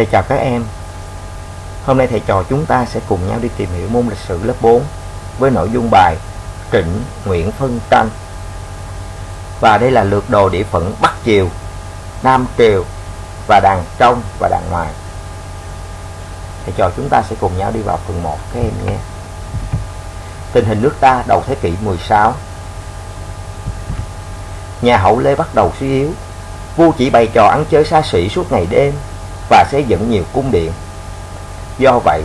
Thầy chào các em. Hôm nay thầy trò chúng ta sẽ cùng nhau đi tìm hiểu môn lịch sử lớp 4 Với nội dung bài Trịnh Nguyễn Phân Tranh. Và đây là lượt đồ địa phận Bắc Triều, Nam Triều và đàn trong và đàn ngoài. Thầy trò chúng ta sẽ cùng nhau đi vào phần 1 các em nhé. Tình hình nước ta đầu thế kỷ 16 Nhà hậu Lê bắt đầu suy yếu Vua chỉ bày trò ăn chơi xa xỉ suốt ngày đêm và xây dựng nhiều cung điện. Do vậy,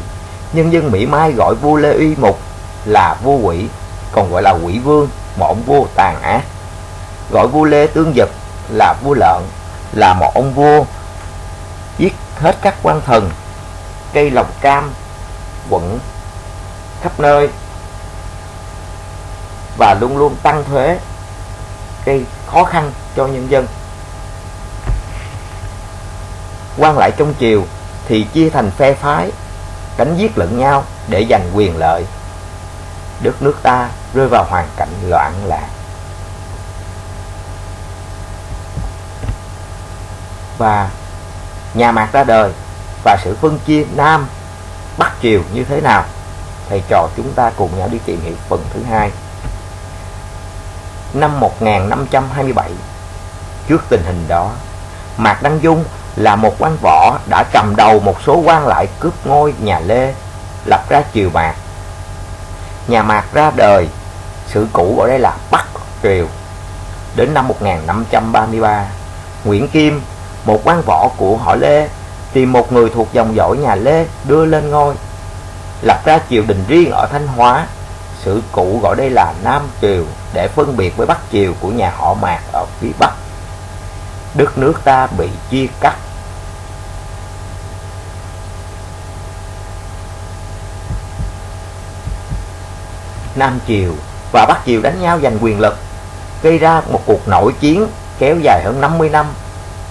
nhân dân Mỹ Mai gọi vua Lê Uy Mục là vua quỷ, còn gọi là quỷ vương, một vua tàn ác. Gọi vua Lê Tương Dực là vua lợn, là một ông vua giết hết các quan thần, cây lòng cam, quận khắp nơi và luôn luôn tăng thuế gây khó khăn cho nhân dân quan lại trong triều thì chia thành phe phái đánh giết lẫn nhau để giành quyền lợi. Đất nước ta rơi vào hoàn cảnh loạn lạc. Và nhà mạc ra đời và sự phân chia nam bắc triều như thế nào, thầy trò chúng ta cùng nhau đi tìm hiểu phần thứ hai. Năm 1527 trước tình hình đó, Mạc Đăng Dung là một quan võ đã cầm đầu một số quan lại cướp ngôi nhà Lê, lập ra triều Mạc. Nhà Mạc ra đời, sự cũ ở đây là Bắc Triều. Đến năm 1533, Nguyễn Kim, một quan võ của họ Lê, tìm một người thuộc dòng dõi nhà Lê đưa lên ngôi, lập ra triều đình riêng ở Thanh Hóa. Sự cũ gọi đây là Nam Triều để phân biệt với Bắc Triều của nhà họ Mạc ở phía Bắc đất nước ta bị chia cắt Nam Triều và Bắc Triều đánh nhau giành quyền lực, gây ra một cuộc nội chiến kéo dài hơn 50 năm,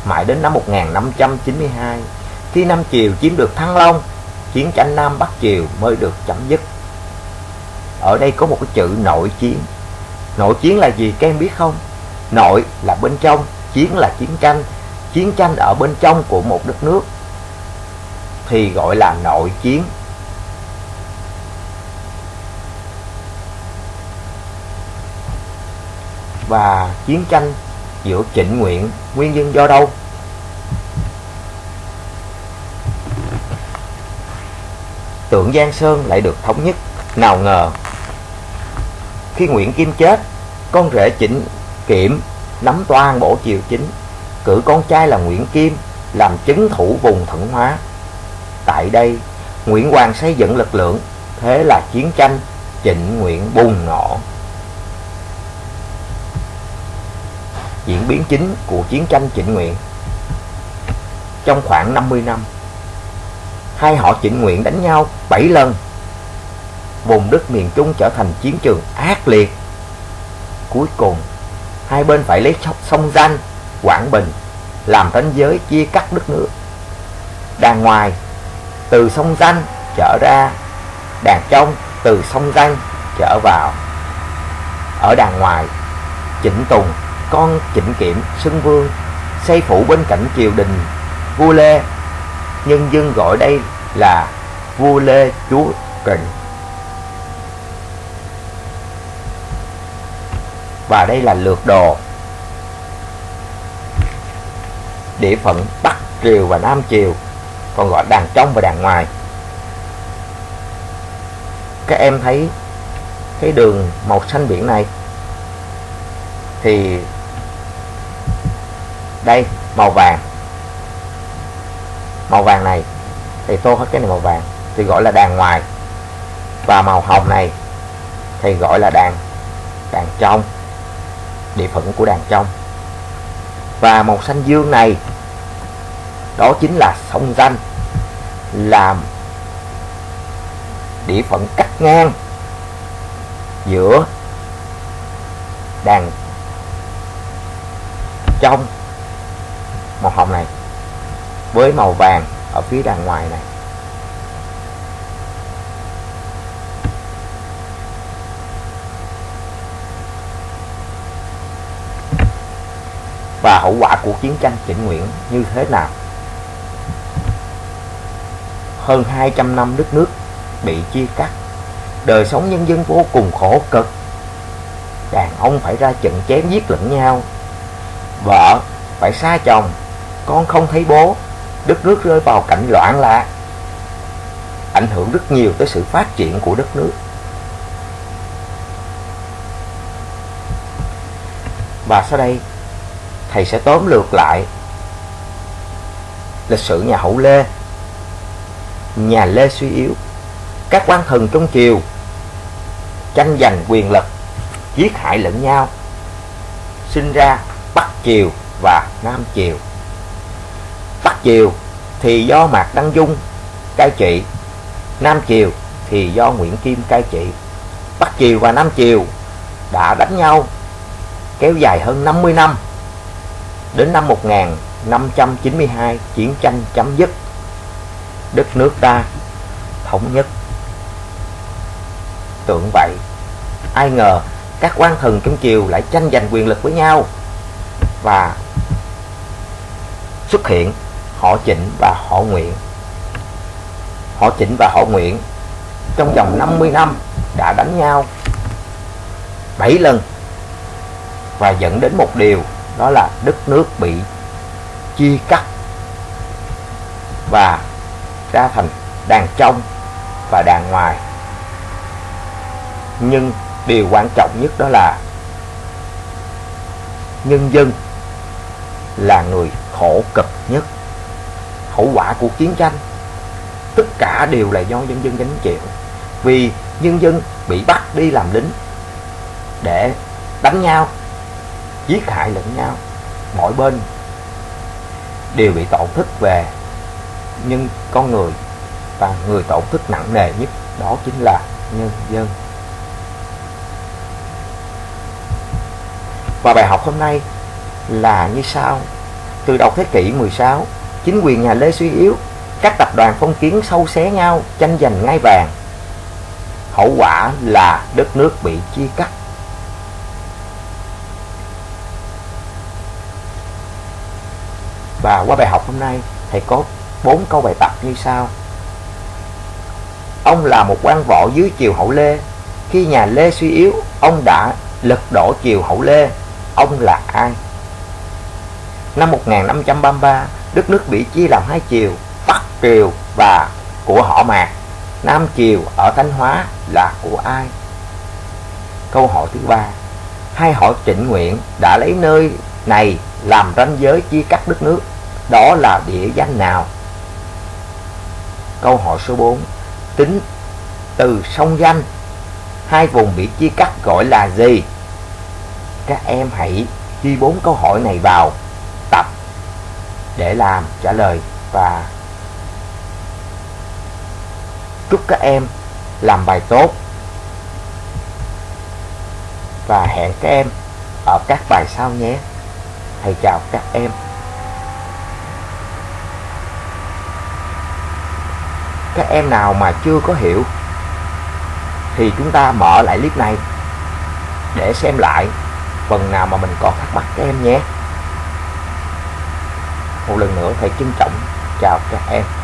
mãi đến năm 1592 khi Nam Triều chiếm được Thăng Long, chiến tranh Nam Bắc Triều mới được chấm dứt. Ở đây có một cái chữ nội chiến. Nội chiến là gì các em biết không? Nội là bên trong, chiến là chiến tranh. Chiến tranh ở bên trong của một đất nước thì gọi là nội chiến. Và chiến tranh giữa trịnh nguyện nguyên nhân do đâu tượng Giang Sơn lại được thống nhất nào ngờ khi Nguyễn Kim chết con rể trịnh kiểm nắm toàn bộ triều chính cử con trai là Nguyễn Kim làm chứng thủ vùng thẩn Hóa. Tại đây, Nguyễn Hoàng xây dựng lực lượng, thế là chiến tranh Trịnh Nguyện bùng nổ. Diễn biến chính của chiến tranh chỉnh Nguyện Trong khoảng 50 năm, hai họ chỉnh Nguyện đánh nhau 7 lần. Vùng đất miền Trung trở thành chiến trường ác liệt. Cuối cùng, hai bên phải lấy sông Danh, Quảng Bình làm ranh giới chia cắt đất nước. Đàn ngoài từ sông Danh trở ra, đàn trong từ sông Danh trở vào. Ở đàn ngoài, chỉnh Tùng, con Trịnh Kiểm, Xưng Vương xây phủ bên cạnh triều đình vua Lê. Nhân dân gọi đây là vua Lê Chúa Trịnh. và đây là lược đồ địa phận Bắc Triều và Nam Triều còn gọi đàn trong và đàn ngoài các em thấy cái đường màu xanh biển này thì đây, màu vàng. Màu vàng này thì tô hết cái này màu vàng, thì gọi là đàn ngoài. Và màu hồng này thì gọi là đàn đàn trong, địa phận của đàn trong. Và màu xanh dương này, đó chính là sông danh, làm địa phận cắt ngang giữa đàn trong màu hồng này với màu vàng ở phía đằng ngoài này. Và hậu quả của chiến tranh chỉnh nguyện như thế nào? Hơn 200 năm đất nước bị chia cắt, đời sống nhân dân vô cùng khổ cực. Đàn ông phải ra trận chém giết lẫn nhau, vợ phải xa chồng con không thấy bố. Đất nước rơi vào cảnh loạn lạc. Ảnh hưởng rất nhiều tới sự phát triển của đất nước. Và sau đây, thầy sẽ tóm lược lại lịch sử nhà hậu lê. Nhà lê suy yếu. Các quan thần trong triều tranh giành quyền lực, giết hại lẫn nhau, sinh ra bắc triều và nam triều triều thì do mạc đăng dung, cai trị. Nam triều thì do nguyễn kim, cai trị. Bắc triều và nam triều đã đánh nhau kéo dài hơn 50 năm, đến năm 1592 chiến tranh chấm dứt, đất nước ta thống nhất. Tưởng vậy, ai ngờ các quan thần trong triều lại tranh giành quyền lực với nhau và xuất hiện họ chỉnh và họ nguyện, họ chỉnh và họ nguyện trong vòng 50 năm đã đánh nhau 7 lần và dẫn đến một điều đó là đất nước bị chia cắt và ra thành đàn trong và đàn ngoài. Nhưng điều quan trọng nhất đó là nhân dân là người khổ cực nhất hậu quả của chiến tranh. Tất cả đều là do nhân dân gánh chịu, vì nhân dân bị bắt đi làm lính để đánh nhau, giết hại lẫn nhau. Mỗi bên đều bị tổn thất về nhưng con người, và người tổn thất nặng nề nhất đó chính là nhân dân. Và bài học hôm nay là như sau. Từ đầu thế kỷ 16 chính quyền nhà Lê suy yếu các tập đoàn phong kiến sâu xé nhau tranh giành ngai vàng hậu quả là đất nước bị chia cắt Và qua bài học hôm nay, thầy có bốn câu bài tập như sau. Ông là một quan võ dưới triều hậu Lê. Khi nhà Lê suy yếu, ông đã lật đổ triều hậu Lê. Ông là ai? Năm 1533, đất nước bị chia làm hai triều, Bắc triều và của họ Mạc. Nam triều ở Thanh Hóa là của ai? Câu hỏi thứ ba, hai họ Trịnh Nguyện đã lấy nơi này làm ranh giới chia cắt đất nước đó là địa danh nào? Câu hỏi số 4 Tính từ sông danh Hai vùng bị chia cắt gọi là gì? Các em hãy ghi bốn câu hỏi này vào để làm, trả lời và chúc các em làm bài tốt. Và hẹn các em ở các bài sau nhé. Thầy chào các em. Các em nào mà chưa có hiểu thì chúng ta mở lại clip này để xem lại phần nào mà mình còn thắc mắc các em nhé một lần nữa thầy trân trọng. Chào các em.